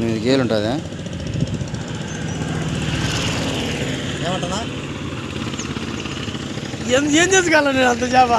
ఎనిమిది గేలు ఉంటుందా. ఏమంటున్నా? ఏం ఏం చేసుకోవాలి నేను అంత చేప?